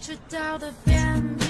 赤道的边境，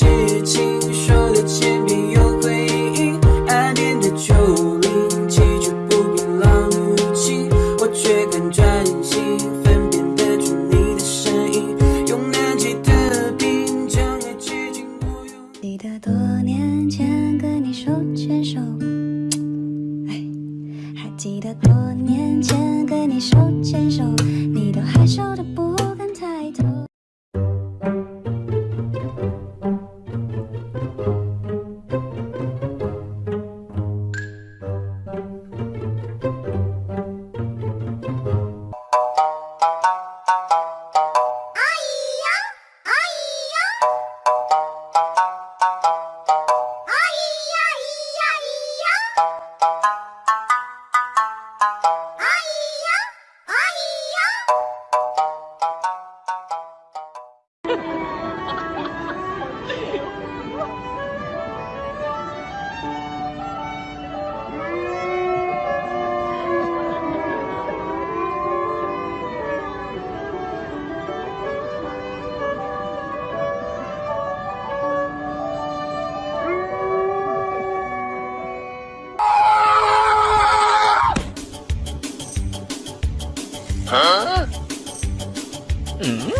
事情说了千遍有回音，岸边的丘陵崎岖不平浪入侵，我却敢专心分辨得出你的声音，用南极的冰将爱接近我用。记得多年前跟你手牵手，哎，还记得多年前跟你手牵手，你都害羞的不 Huh? Mm hmm?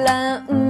la.